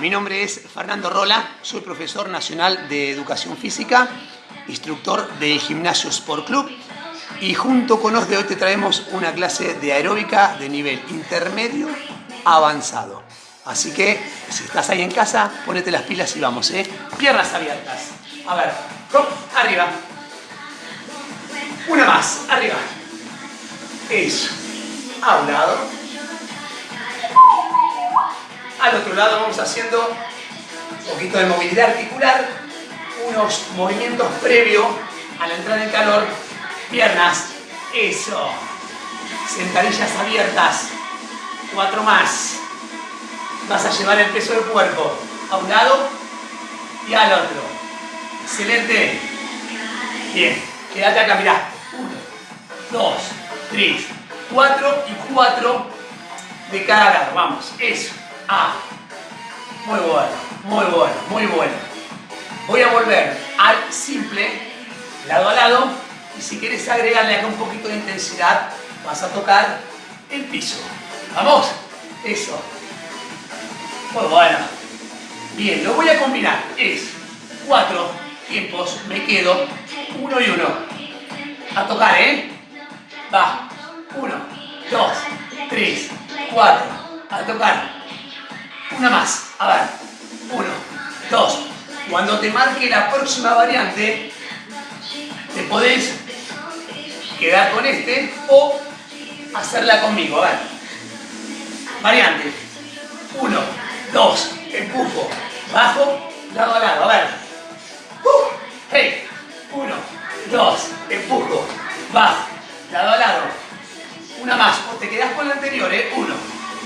Mi nombre es Fernando Rola, soy profesor nacional de Educación Física, instructor del Gimnasio Sport Club y junto con los de hoy te traemos una clase de aeróbica de nivel intermedio avanzado. Así que si estás ahí en casa, ponete las pilas y vamos, ¿eh? Piernas abiertas. A ver, arriba. Una más, arriba. Eso. A un lado. Al otro lado vamos haciendo un poquito de movilidad articular, unos movimientos previos a la entrada en calor. Piernas. Eso. Sentadillas abiertas. Cuatro más. Vas a llevar el peso del cuerpo a un lado y al otro. Excelente. Bien. Quédate acá, mirá. Uno, dos, tres, cuatro y cuatro de cada lado. Vamos. Eso. Ah. Muy bueno, muy bueno, muy bueno. Voy a volver al simple, lado a lado, y si quieres agregarle acá un poquito de intensidad, vas a tocar el piso. ¿Vamos? Eso. Muy bueno. Bien, lo voy a combinar. Es cuatro tiempos, me quedo, uno y uno. A tocar, ¿eh? Va. Uno, dos, tres, cuatro. A tocar. Una más. A ver. Uno, dos. Cuando te marque la próxima variante, te podés quedar con este o hacerla conmigo. A ver. Variante. Uno, dos. Empujo. Bajo. Lado a lado. A ver. Uh, hey. Uno, dos. Empujo. Bajo. Lado a lado. Una más. O te quedas con la anterior, ¿eh? Uno,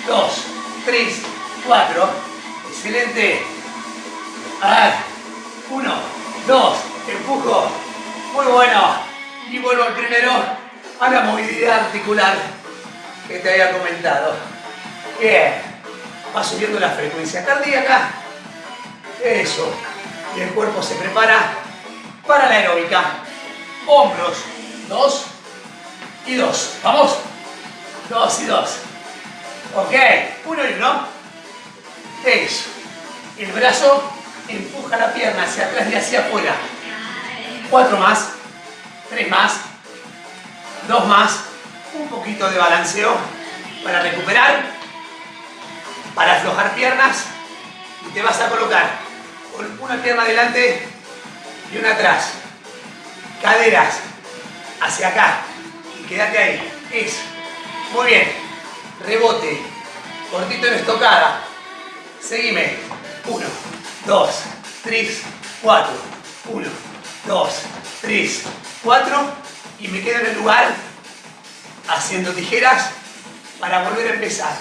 dos, tres, 4. Excelente. Ver. 1, 2, empujo. Muy bueno. Y vuelvo al primero a la movilidad articular que te había comentado. Bien. Va subiendo la frecuencia cardíaca. Eso. Y el cuerpo se prepara para la aeróbica. Hombros. 2 y 2. ¿Vamos? 2 y 2. Ok. 1 y 1. Eso. El brazo empuja la pierna hacia atrás y hacia afuera. Cuatro más. Tres más. Dos más. Un poquito de balanceo para recuperar. Para aflojar piernas. Y te vas a colocar con una pierna adelante y una atrás. Caderas hacia acá. Y quédate ahí. Eso. Muy bien. Rebote. Cortito en estocada. Seguime. 1, 2, 3, 4. 1, 2, 3, 4. Y me quedo en el lugar haciendo tijeras para volver a empezar.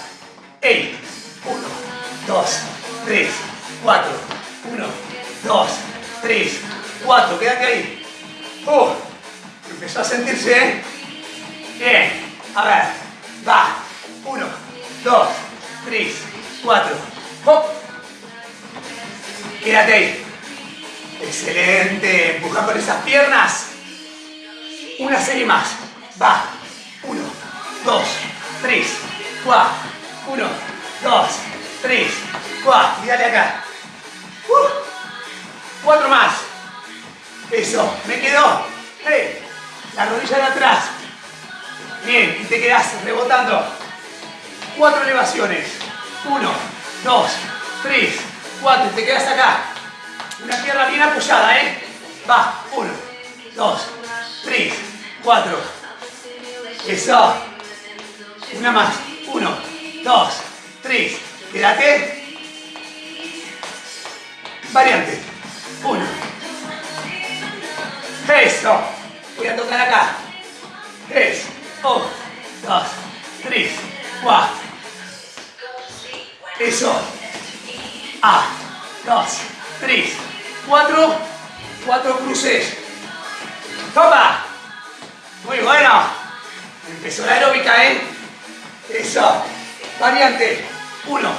1, 2, 3, 4. 1, 2, 3, 4. Quédate ahí. Uh, empezó a sentirse, ¿eh? Bien. A ver. Va. 1, 2, 3, 4. ¡Hop! Quédate ahí. Excelente. Empuja con esas piernas. Una serie más. Va. Uno, dos, tres, cuatro. Uno, dos, tres, cuatro. Y dale acá. Uh. Cuatro más. Eso. Me quedó. Hey. La rodilla de atrás. Bien. Y te quedas rebotando. Cuatro elevaciones. Uno, dos, tres, cuatro, te quedas acá. Una pierna bien apoyada, ¿eh? Va, uno, dos, tres, cuatro. Eso. Una más. Uno, dos, tres. Quédate. Variante. Uno. Eso. Voy a tocar acá. Tres. Uno, dos, tres, cuatro. Eso. A, dos, tres, cuatro. Cuatro cruces. ¡Toma! Muy bueno. Empezó la aeróbica, ¿eh? Eso. Variante. Uno,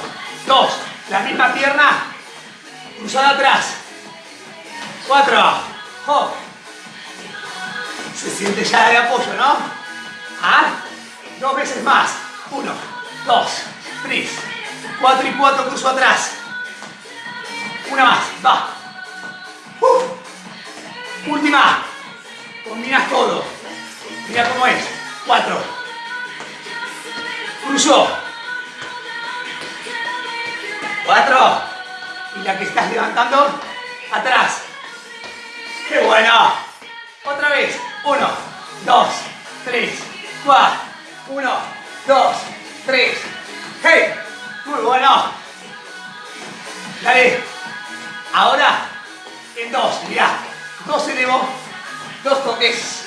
dos. La misma pierna. Cruzada atrás. Cuatro. Oh. Se siente ya de apoyo, ¿no? ¿Ah? Dos veces más. Uno, dos, tres, 4 y 4, cruzo atrás. Una más, va. Última. Combinas todo. Mira cómo es. Cuatro. Cruzo. Cuatro. Y la que estás levantando, atrás. ¡Qué bueno! Otra vez. Uno, dos, tres, cuatro. Uno, dos, tres. ¡Hey! Muy bueno. Dale. Ahora, en dos, mirá. Dos elevo, dos toques.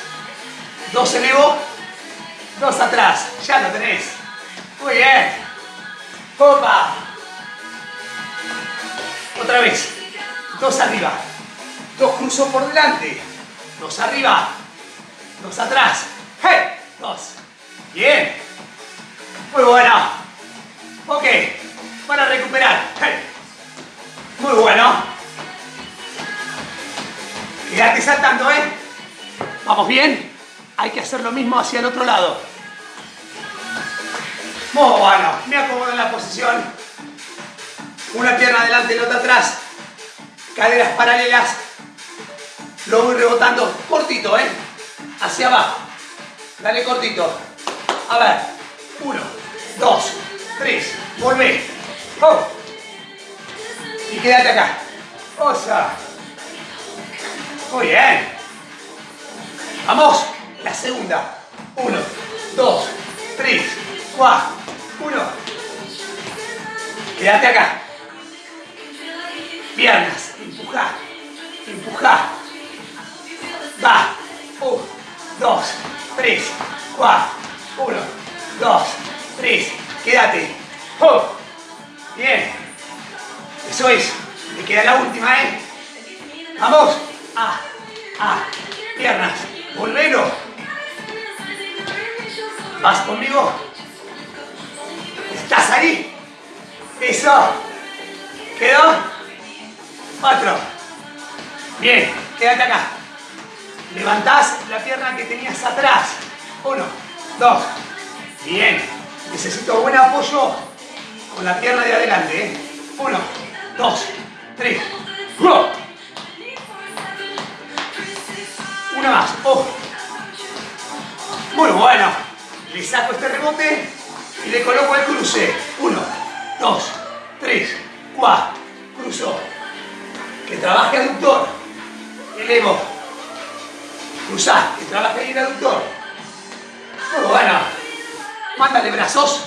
Dos elevo, dos atrás. Ya lo tenés. Muy bien. Copa. Otra vez. Dos arriba. Dos cruzo por delante. Dos arriba. Dos atrás. ¡Hey! Dos. Bien. Muy bueno. Ok. Para recuperar. Muy bueno. Quédate saltando, ¿eh? ¿Vamos bien? Hay que hacer lo mismo hacia el otro lado. Muy bueno. Me acomodo en la posición. Una pierna adelante y la otra atrás. Caderas paralelas. Lo voy rebotando cortito, ¿eh? Hacia abajo. Dale cortito. A ver. Uno, dos, tres. Volvé. Oh. Y quédate acá. Osa. Muy bien. Vamos. La segunda. Uno, dos, tres, cuatro. Uno. Quédate acá. Piernas. Empuja. Empuja. Va. Uno, dos, tres, cuatro. Uno, dos, tres. Quédate. Oh. Bien. Eso es. Me queda la última, ¿eh? Vamos. Ah, ah. Piernas. Volvero. ¿Vas conmigo? ¿Estás ahí? Eso. ¿Quedó? Cuatro. Bien. Quédate acá. Levantás la pierna que tenías atrás. Uno, dos. Bien. Necesito buen apoyo con la pierna de adelante. ¿eh? Uno, dos, tres. ¡Uno! Una más. ¡Oh! Muy bueno. Le saco este rebote y le coloco el cruce. Uno, dos, tres, cuatro. Cruzo. Que trabaje aductor. Elevo. Cruzar. Que trabaje el aductor. Muy bueno. Mándale brazos.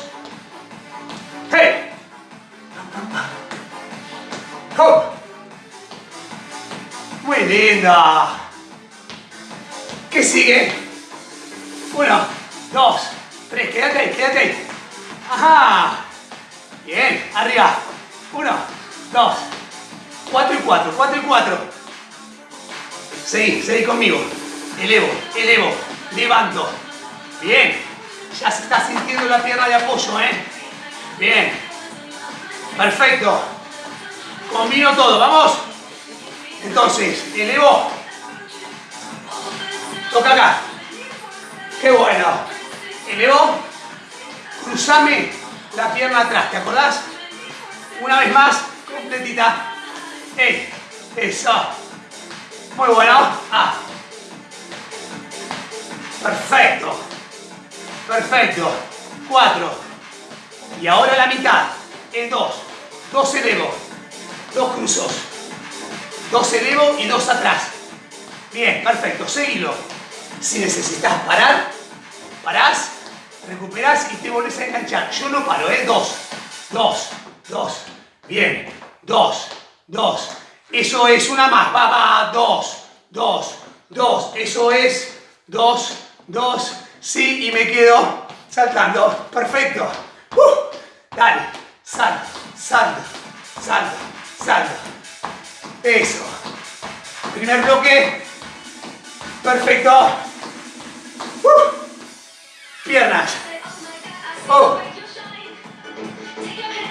¡Hey! ¡Hop! Muy linda. ¿Qué sigue? Uno, dos, tres. Quédate ahí, quédate ahí. Ajá. Bien, arriba. Uno, dos, cuatro y cuatro, cuatro y cuatro. Seguí, seguí conmigo. Elevo, elevo, levanto. Bien. Ya se está sintiendo la pierna de apoyo, ¿eh? Bien. Perfecto. Combino todo, ¿vamos? Entonces, elevo. Toca acá. Qué bueno. Elevo. Cruzame la pierna atrás, ¿te acordás? Una vez más, completita. ¡Ey! Eso. Muy bueno. Ah. Perfecto. Perfecto. Cuatro. Y ahora la mitad. En dos. Dos elevo. Dos cruzos. Dos elevo y dos atrás. Bien, perfecto. Seguilo. Si necesitas parar, parás, recuperás y te volvés a enganchar. Yo no paro, ¿eh? Dos. Dos. Dos. Bien. Dos. Dos. Eso es una más. Va, va. Dos. Dos. Dos. Eso es. Dos. Dos. Sí, y me quedo saltando. Perfecto. Uh, dale. Salta, salta, salta, salta. Eso. Primer bloque. Perfecto. Uh, piernas. Oh.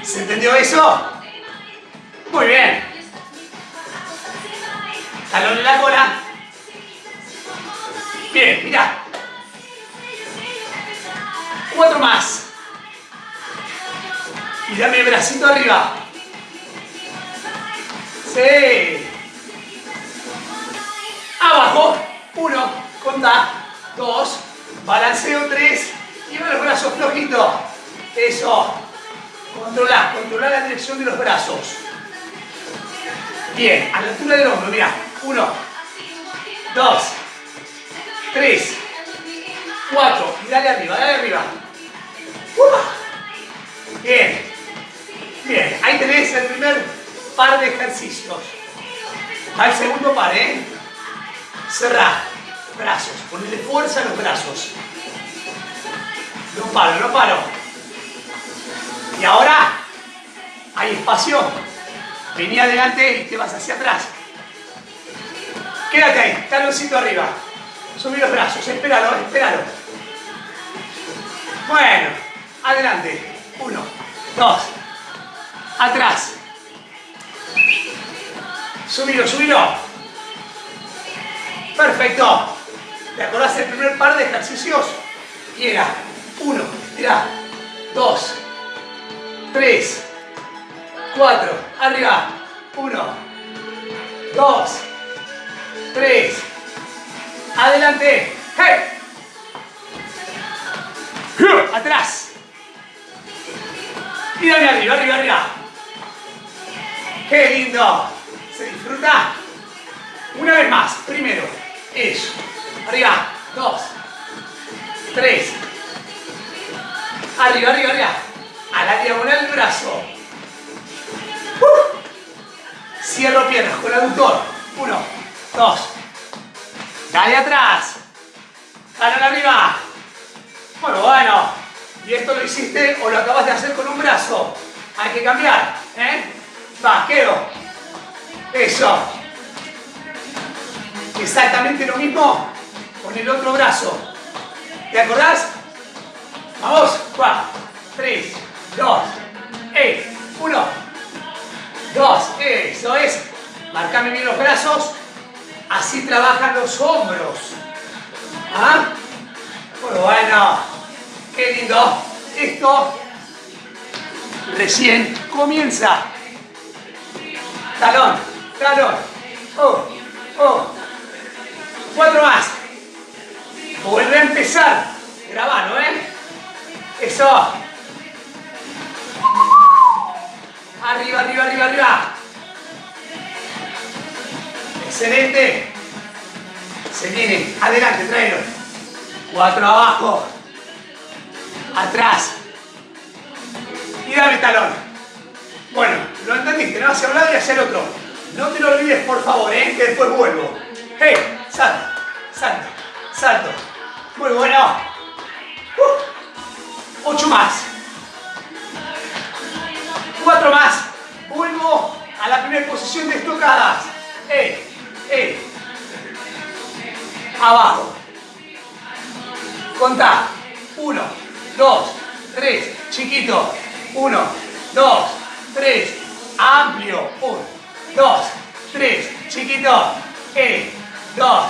¿Se entendió eso? Muy bien. Talón en la cola. Bien, mira. Dame bracito arriba. Sí. Abajo. Uno. Conta. Dos. Balanceo. Tres. Y los brazos flojitos. Eso. Controla. Controla la dirección de los brazos. Bien. A la altura del hombro. Mira. Uno. Dos. Tres. Cuatro. Y dale arriba. Dale arriba. Bien. Bien. Ahí tenés el primer par de ejercicios. Va el segundo par, ¿eh? Cerrá. Brazos. Ponle fuerza a los brazos. No paro, no paro. Y ahora hay espacio. Vení adelante y te vas hacia atrás. Quédate ahí, taloncito arriba. Subí los brazos, espéralo, espéralo. Bueno, adelante. Uno, dos, atrás. Subilo, subilo. Perfecto. ¿Te acordás del primer par de ejercicios? Y era uno, mira, dos, tres, cuatro, arriba, uno, dos, tres, adelante, hey, atrás, y dale arriba, arriba, arriba, qué lindo, se disfruta, una vez más, primero, eso, arriba, dos, tres, arriba, arriba, arriba, a la diagonal del brazo, Cierro piernas con el aductor. Uno, dos. Dale atrás. Dale arriba. Bueno, bueno. Y esto lo hiciste o lo acabas de hacer con un brazo. Hay que cambiar. ¿eh? Va. Eso. Exactamente lo mismo con el otro brazo. ¿Te acordás? Vamos. Cuatro, tres, dos, eh, uno, dos. Eso es. Marcame bien los brazos. Así trabajan los hombros. ¿Ah? Bueno. Qué lindo. Esto recién comienza. Talón, talón. Oh, oh. Cuatro más. Vuelve a empezar. Grabalo, ¿eh? Eso. Arriba, arriba, arriba, arriba. Excelente. Se viene. Adelante, tráelo. Cuatro abajo. Atrás. Y dame talón. Bueno, lo entendiste, no hacia un lado y hacia el otro. No te lo olvides, por favor, ¿eh? que después vuelvo. ¡Hey! Salto, salto, salto. Muy bueno. Uh, ocho más. Cuatro más. Vuelvo a la primera posición de estocadas. ¡Eh! ¡Eh! Abajo. Contá. Uno, dos, tres. Chiquito. Uno, dos, tres. Amplio. Uno, dos, tres. Chiquito. Eh. Dos,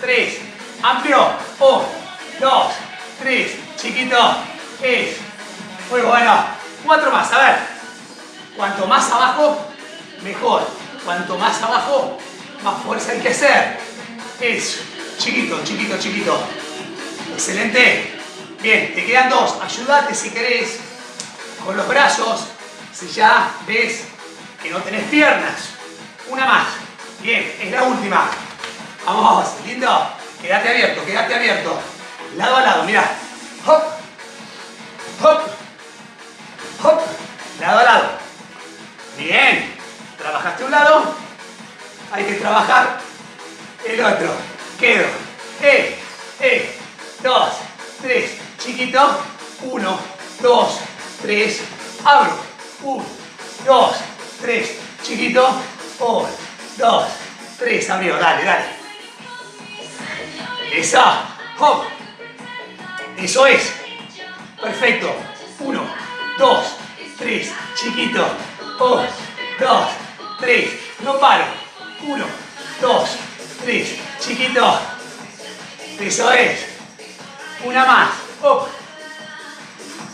tres. Amplio. Uno, dos, tres. Chiquito. Eh. Muy bueno. Cuatro más. A ver. Cuanto más abajo, mejor. Cuanto más abajo, más fuerza hay que hacer. Eso. Chiquito, chiquito, chiquito. Excelente. Bien, te quedan dos. Ayúdate si querés con los brazos. Si ya ves que no tenés piernas. Una más. Bien, es la última. Vamos, lindo. Quédate abierto, quédate abierto. Lado a lado, mira. Hop. Hop. Hop. Lado a lado. Bien. Trabajaste un lado. Hay que trabajar el otro. Quedo. Eh, eh. Dos, tres. Chiquito. Uno, dos, tres. Abro. Uno, dos, tres. Chiquito. Uno, dos, tres. Abrió. Dale, dale. Esa. Hop. Eso es. Perfecto. Uno, dos, tres. Chiquito. Uno, dos, tres. No paro. Uno, dos, tres. Chiquito. Eso es. Una más. Hop.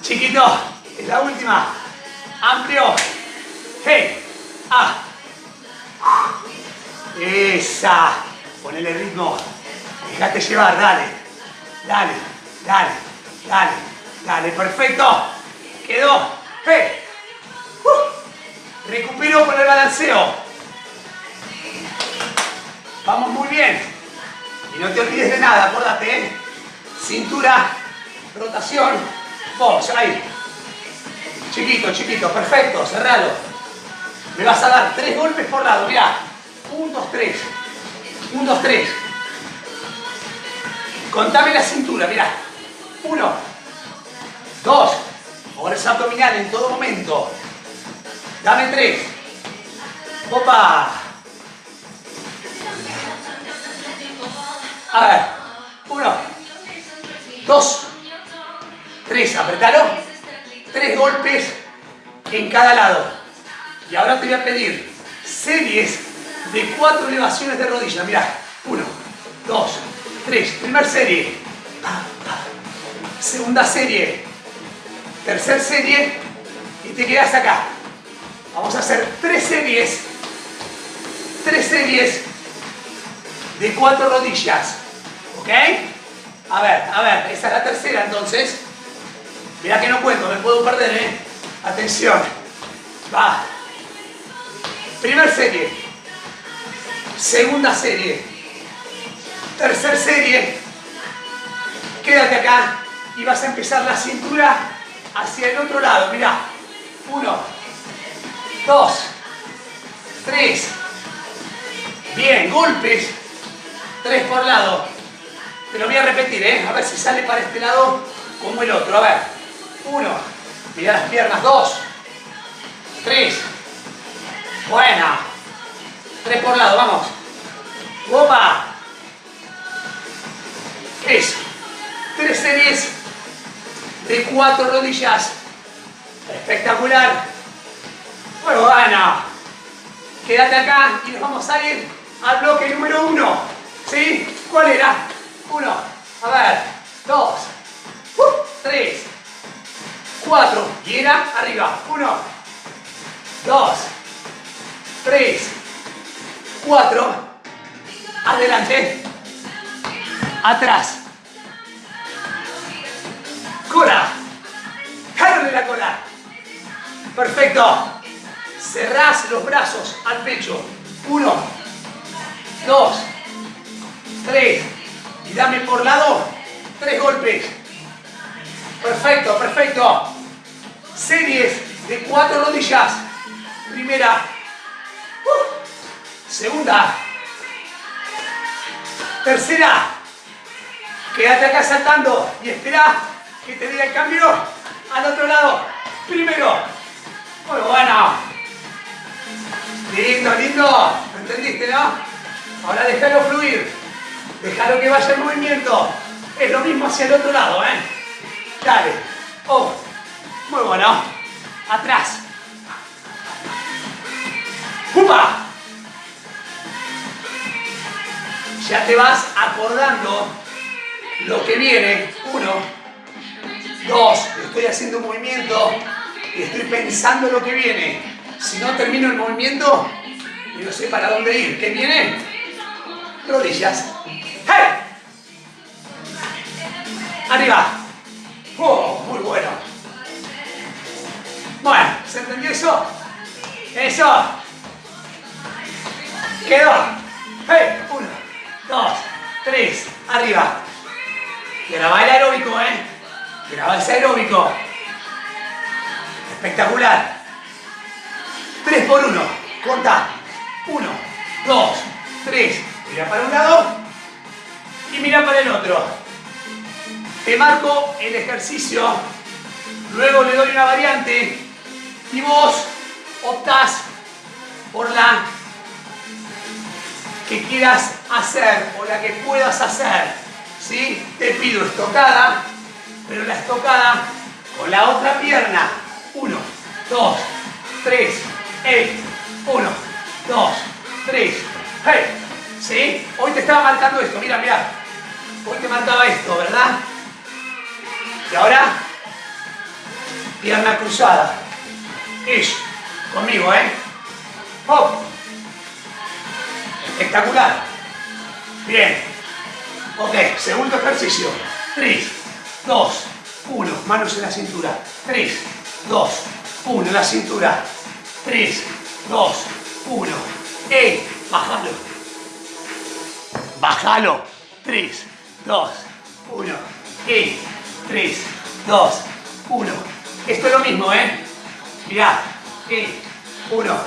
Chiquito. Es la última. Amplio. Hey. Ah. Esa. Ponele ritmo. Déjate llevar, dale. Dale, dale, dale, dale. Perfecto. Quedó. Hey. Uh. Recupero con el balanceo. Vamos muy bien. Y no te olvides de nada, acuérdate, ¿eh? Cintura, rotación, vos, ahí. Chiquito, chiquito, perfecto, cerralo. Me vas a dar tres golpes por lado, mirá. Un, dos, tres. Un, dos, tres. Contame la cintura, mirá. Uno, dos. Fuerza abdominal en todo momento. Dame tres. Opa. A ver. Uno, dos, tres. Apretalo. Tres golpes en cada lado. Y ahora te voy a pedir series de cuatro elevaciones de rodilla. Mirá. Uno, dos, tres. Primer serie. Segunda serie. Tercer serie. Y te quedas acá. Vamos a hacer tres series. Tres series de cuatro rodillas. ¿Ok? A ver, a ver, esa es la tercera entonces. Mira que no cuento, me puedo perder, ¿eh? Atención. Va. Primer serie. Segunda serie. Tercer serie. Quédate acá y vas a empezar la cintura hacia el otro lado. Mira. Uno. Dos. Tres. Bien, golpes. Tres por lado. Te lo voy a repetir, ¿eh? A ver si sale para este lado como el otro. A ver. Uno. Mira las piernas. Dos. Tres. Buena. Tres por lado, vamos. Opa. Eso. Tres series de cuatro rodillas. Espectacular. Muy buena. Quédate acá y nos vamos a ir al bloque número uno. ¿Sí? ¿Cuál era? Uno. A ver. Dos. Uh, tres. Cuatro. Y era arriba. Uno. Dos. Tres. Cuatro. Adelante. Atrás. Cola. Jálale la cola. Perfecto. Cerrás los brazos al pecho. Uno. Dos. Tres. Y dame por lado tres golpes. Perfecto, perfecto. Series de cuatro rodillas. Primera. Uh. Segunda. Tercera. Quédate acá saltando y espera que te diga el cambio al otro lado. Primero. Muy bueno. Lindo, lindo. ¿Me entendiste, no? Ahora déjalo fluir. Déjalo que vaya el movimiento. Es lo mismo hacia el otro lado, ¿eh? Dale. Oh. Muy bueno. Atrás. ¡Upa! Ya te vas acordando lo que viene. Uno, dos, estoy haciendo un movimiento y estoy pensando lo que viene. Si no termino el movimiento, no sé para dónde ir. ¿Qué viene? Rodillas. ¡Hey! Arriba. ¡Oh! Muy bueno. Bueno, ¿se entendió eso? Eso. Quedó. ¡Hey! Uno, dos, tres. Arriba. Graba el aeróbico, ¿eh? Graba ese aeróbico. Espectacular. 3 por 1. Corta. 1, 2, 3. Mira para un lado y mira para el otro. Te marco el ejercicio. Luego le doy una variante y vos optás por la que quieras hacer o la que puedas hacer. ¿sí? Te pido estocada, pero la estocada con la otra pierna. 1, 2, 3, 1, 2, 3, hey. ¿Sí? Hoy te estaba marcando esto, mira, mira. Hoy te marcaba esto, ¿verdad? Y ahora, pierna cruzada. Ish, conmigo, ¿eh? Hop. Espectacular. Bien. Ok, segundo ejercicio. 3, 2, 1. Manos en la cintura. 3, 2, 1. En la cintura. 3, 2, 1. ¡Ey! Bájalo. Bájalo. 3, 2, 1. ¡Ey! 3, 2, 1. Esto es lo mismo, ¿eh? Mirá. ¡Ey! 1,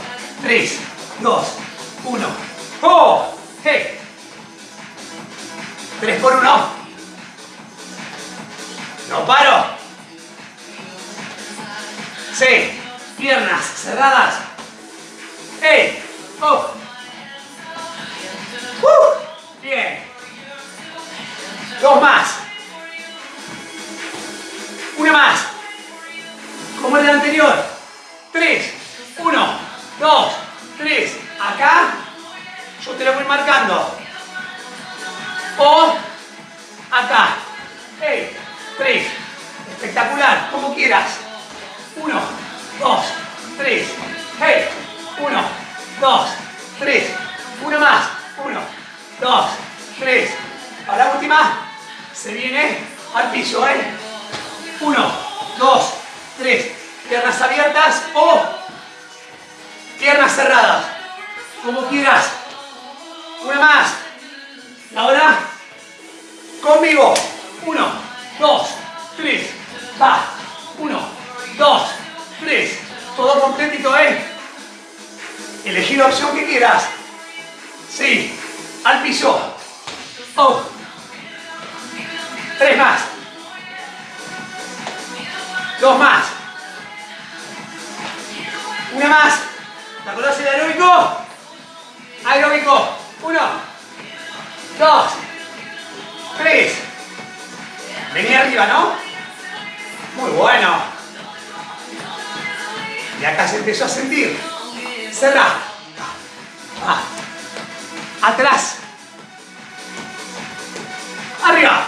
3, 2, 1. ¡Oh! ¡Hey! 3 por 1. No paro. Sí. Piernas cerradas. ¡Ey! ¡Oh! ¡Uh! Bien. Dos más. Una más. Como el anterior. Tres. Uno. Dos. Tres. Acá. Yo te lo voy marcando. O acá. ¡Ey! Tres. Espectacular. Como quieras. Uno. Dos. Tres. ¡Hey! Uno. Dos. Tres. Una más. Uno. Dos. Tres. A la última. Se viene al piso, ¿eh? Uno. Dos. Tres. Piernas abiertas o piernas cerradas. Como quieras. Una más. Ahora, conmigo. Uno, dos, tres. Va. Uno, dos, tres. Todo completito, ¿eh? Elegí la opción que quieras. Sí. Al piso. Oh. Tres más. Dos más. Una más. ¿Te acordás el aeróbico? Aeróbico. Uno dos, tres. Vení arriba, ¿no? Muy bueno. Y acá se empezó a sentir. Cerra. Ah. Atrás. Arriba.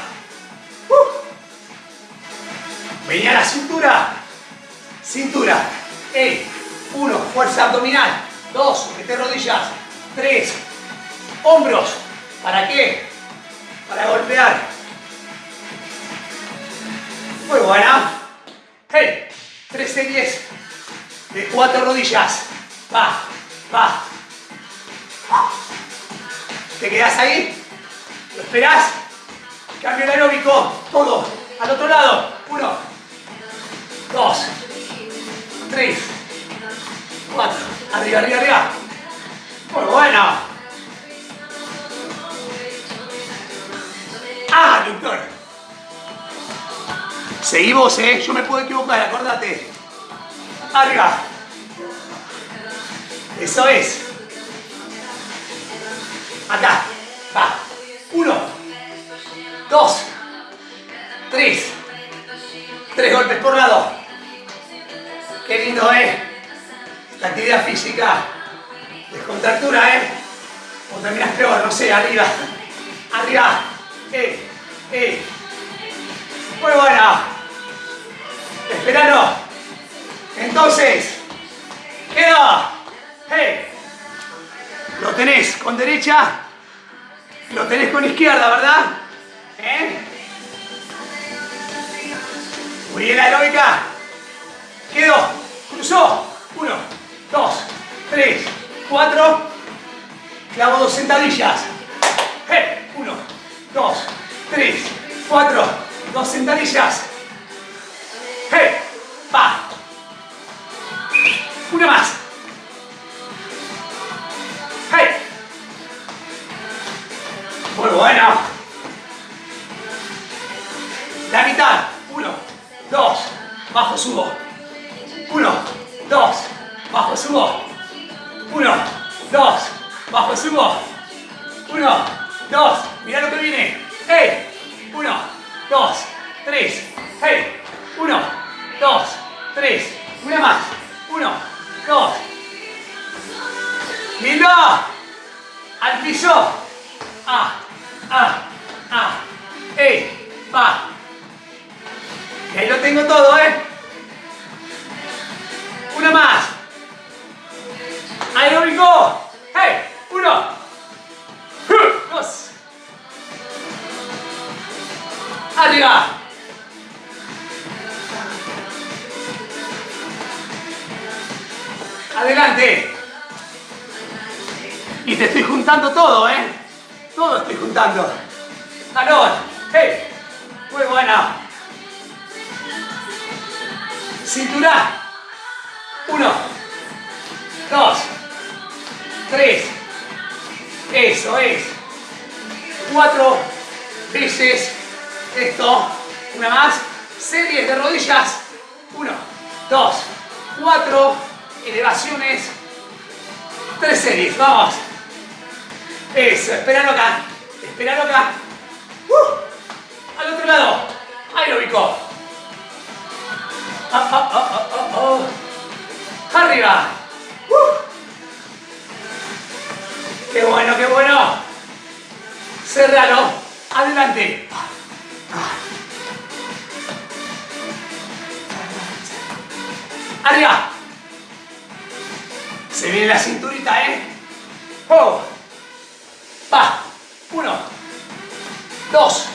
Uh. Vení a la cintura. Cintura. Ey. 1. Fuerza abdominal. 2. Mete rodillas. 3. Hombros. ¿Para qué? Para golpear. Muy buena. Hey. 3 series de 4 rodillas. Va, va. ¿Te quedas ahí? ¿Lo esperás? Cambio aeróbico. Todo. Al otro lado. 1. 2. 3. Más. Arriba, arriba, arriba. Muy bueno. Ah, doctor. Seguimos, ¿eh? Yo me puedo equivocar, acordate. Arriba. Eso es. Acá. Va. Uno. Dos. Tres. Tres golpes por lado. Qué lindo, ¿eh? La actividad física. Descontractura, ¿eh? O terminas peor, no sé, arriba. Arriba. ¡Eh! ¡Eh! Muy buena. Espéralo. Entonces, queda. ¡Hey! Lo tenés con derecha. Lo tenés con izquierda, ¿verdad? ¿Eh? Muy bien aeróbica. Quedó. Cruzó. Uno, dos, tres, cuatro. Clavo dos sentadillas. ¡Hey! Uno, dos, tres, cuatro, dos sentadillas. ¡Va! Una más. Muy bueno. La mitad. Uno, dos, bajo, subo. Uno, dos, bajo, subo. Uno, dos, bajo, subo. Uno, dos, Mira lo que viene. ¡Hey! Uno, dos, tres. ¡Hey! Uno, dos, tres. Una más. Uno, dos. ¡Lindo! Al piso. Ah, ah, ah. ¡Hey! Va. Y ahí lo tengo todo, ¿eh? Una más. Ahí no go. Hey, uno, dos. Arriba. Adelante. Y te estoy juntando todo, ¿eh? Todo estoy juntando. Jalón. Hey. Muy buena. Cintura. Uno. Dos. Tres. Eso es. Cuatro veces esto. Una más. Series de rodillas. Uno. Dos. Cuatro. Elevaciones. Tres series. Vamos. Eso. Esperalo acá. Esperalo acá. Uh. Al otro lado. Ubicó. Ah, ah, ah, ah, ah. Arriba. Uh. ¡Qué bueno, qué bueno! Cerralo. Adelante. Arriba. Se viene la cinturita, ¿eh? ¡Oh! Va. Uno. Dos.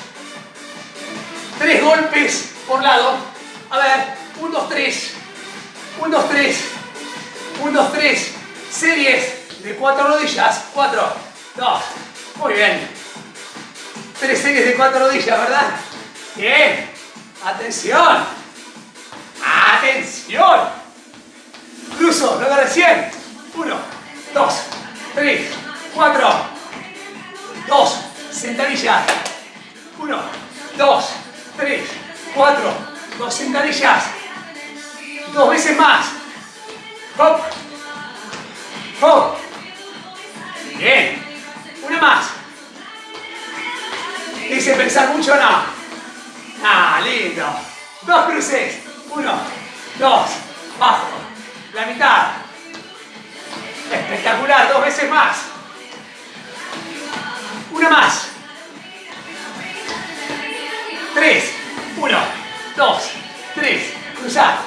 Tres golpes por lado. A ver. Un, dos, tres. Un, dos, tres. Un, dos, tres. Series de cuatro rodillas. Cuatro. Dos. Muy bien. Tres series de cuatro rodillas, ¿verdad? Bien. Atención. Atención. Cruzo. Luego recién. Uno. Dos. Tres. Cuatro. Dos. Sentadilla. Uno. Dos. Tres. Cuatro. Dos sentadillas. Dos veces más. Hop. Hop. Bien. Una más. Dice pensar mucho o no. Ah, lindo. Dos cruces. Uno, dos, bajo. La mitad. Espectacular. Dos veces más. Una más. Tres. Uno, dos, tres. Cruzar.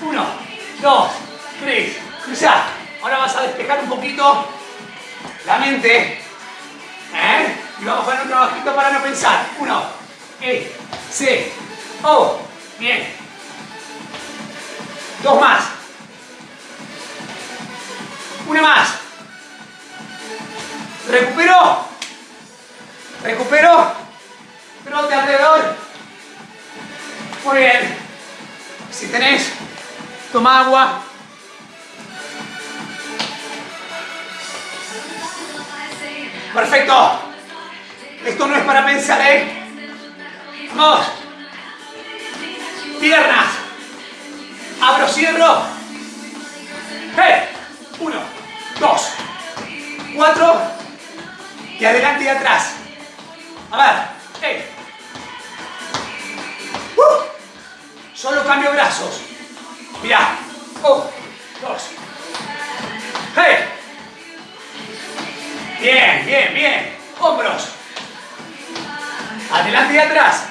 Uno, dos, tres. Cruzar. Ahora vas a despejar un poquito la mente. ¿Eh? Y vamos con un trabajito para no pensar. Uno. E. C. O. Bien. Dos más. Una más. Recupero. Recupero. Trote alrededor. Muy bien. Si tenés, toma agua. Perfecto. Esto no es para pensar, ¿eh? Vamos. Piernas. Abro, cierro. ¡Hey! Uno, dos, cuatro. Y adelante y atrás. A ver. ¡Hey! Uh. Solo cambio brazos. Mira. Un, dos. ¡Hey! Bien, bien, bien. Hombros. Adelante y atrás.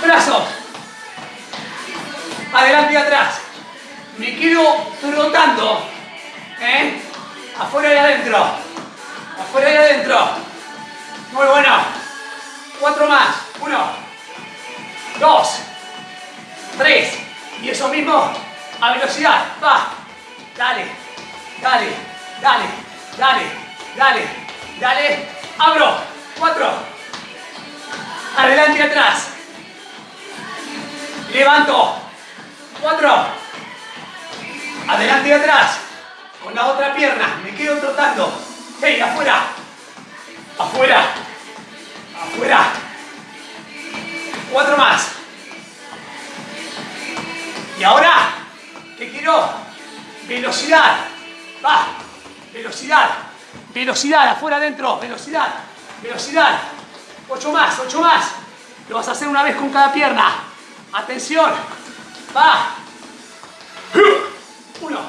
Brazos. Adelante y atrás. Me quedo trotando. ¿Eh? Afuera y adentro. Afuera y adentro. Muy bueno. Cuatro más. Uno. Dos. Tres. Y eso mismo a velocidad. Va. Dale. Dale. Dale. Dale. Dale. Dale. Abro. Cuatro. Adelante y atrás. Levanto. Cuatro. Adelante y atrás. Con la otra pierna. Me quedo trotando. ¡Hey! Afuera. Afuera. Afuera. Cuatro más. Y ahora, ¿qué quiero? Velocidad. Va. Velocidad. Velocidad. Afuera, adentro. Velocidad. Velocidad. Ocho más, ocho más. Lo vas a hacer una vez con cada pierna. Atención. Va. Uno,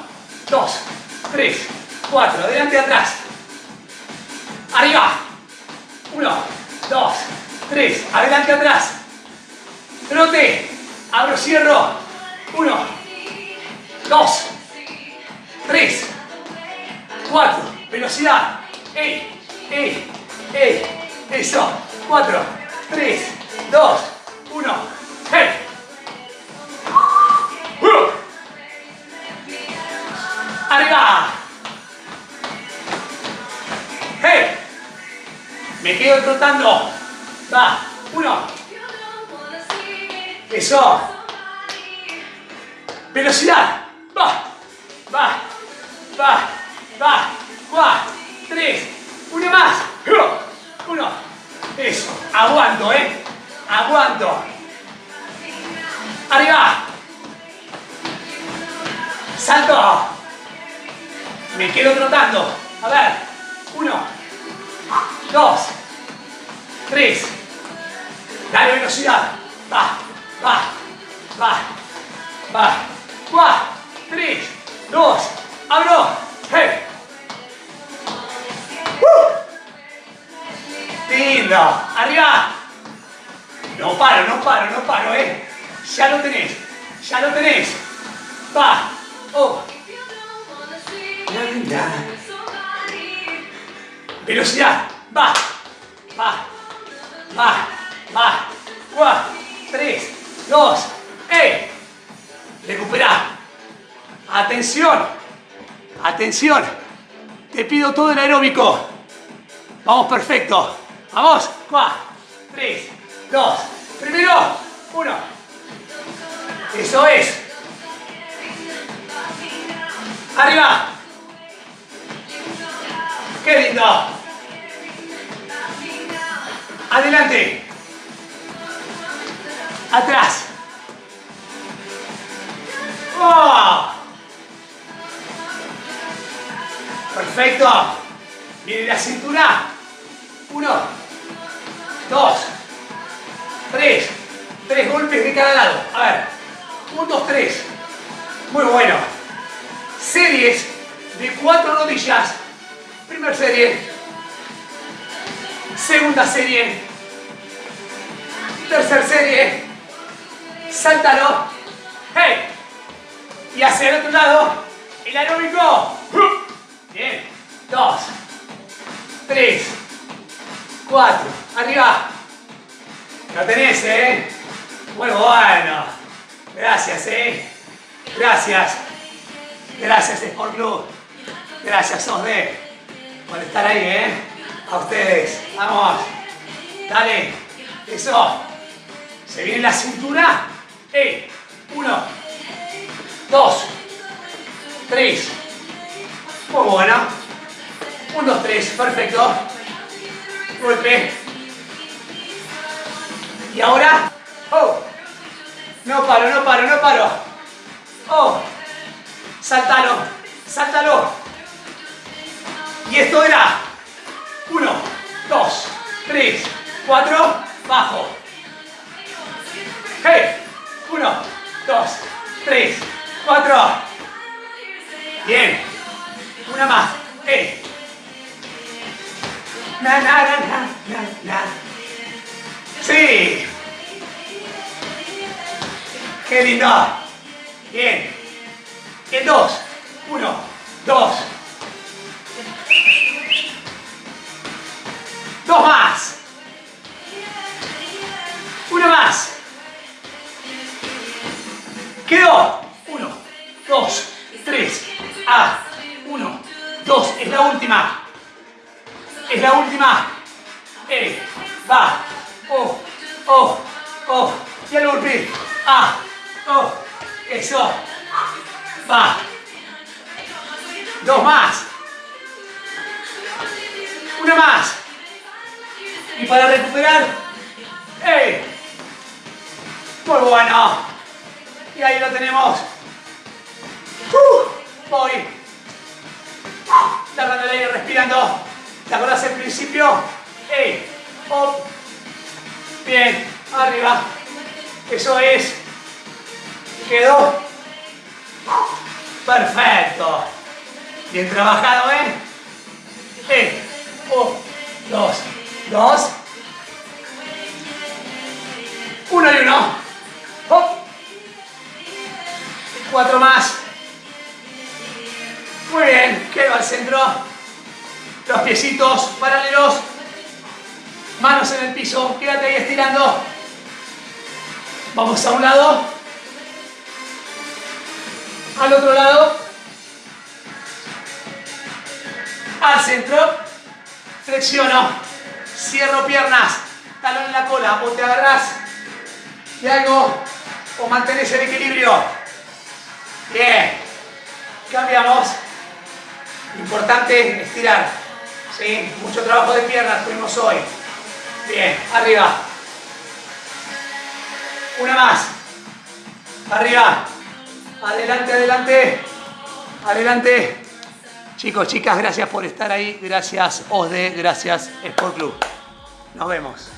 dos, tres, cuatro. Adelante atrás. Arriba. Uno, dos, tres. Adelante atrás. Trote. Abro, cierro. Uno, dos, tres, cuatro. Velocidad. ¡Ey! ¡Ey! ¡Ey! Eso. Cuatro. 3, 2, 1. ¡Hey! Uh. ¡Arriba! ¡Hey! Me quedo trotando. Va. Uno. Eso. Velocidad. Va. Va. Va. Va. Cuatro. Tres. Una más. Uno. Eso. Aguanto, ¿eh? Aguanto. Arriba. Salto. Me quedo trotando. A ver. Uno. Dos. Tres. Dale velocidad. Va. Va. Va. Va. Cuatro. Tres. Dos. Abro. Hey. Lindo. Arriba. No paro, no paro, no paro, eh. Ya lo tenés. Ya lo tenés. Va. Oh. Velocidad. Va. Va. Va. Va. Cuatro. Tres. Dos. ¡Eh! Recupera. Atención. Atención. Te pido todo el aeróbico. Vamos perfecto. Vamos. Cuatro. Tres. Dos. Primero. Uno. Eso es. Arriba. ¡Qué lindo! Adelante. Atrás. ¡Oh! Perfecto. Viene la cintura. Uno. Dos. Tres. Tres golpes de cada lado. A ver. Un, dos, tres. Muy bueno. Series de cuatro rodillas. Primera serie. Segunda serie. Tercera serie. Sáltalo. ¡Hey! Y hacia el otro lado. El aeróbico. Bien. Dos. Tres. Cuatro. Arriba. Lo tenés, ¿eh? Muy bueno. Gracias, ¿eh? Gracias. Gracias, Sport Club. Gracias, OSDE, por estar ahí, ¿eh? A ustedes. Vamos. Dale. Eso. Se viene la cintura. ¡Eh! Uno. Dos. Tres. Muy bueno. Un, dos, tres. Perfecto. Golpe. Y ahora. Oh. No paro, no paro, no paro. Oh. Sáltalo. Sáltalo. Y esto era. Uno, dos, tres, cuatro. Bajo. Hey. Uno, dos, tres, cuatro. Bien. Una más. Na, na, na, na, na, na. Sí. Qué lindo. Bien. En dos. Uno, dos. Dos más. Cuatro más. Muy bien. Quedo al centro. Los piecitos paralelos. Manos en el piso, quédate ahí estirando. Vamos a un lado. Al otro lado. Al centro. Flexiono. Cierro piernas. Talón en la cola. O te agarras de algo o mantenés el equilibrio. Bien. Cambiamos. Importante estirar. ¿Sí? Mucho trabajo de piernas tuvimos hoy. Bien, arriba. Una más. Arriba. Adelante, adelante. Adelante. Chicos, chicas, gracias por estar ahí. Gracias, OSDE. Gracias, Sport Club. Nos vemos.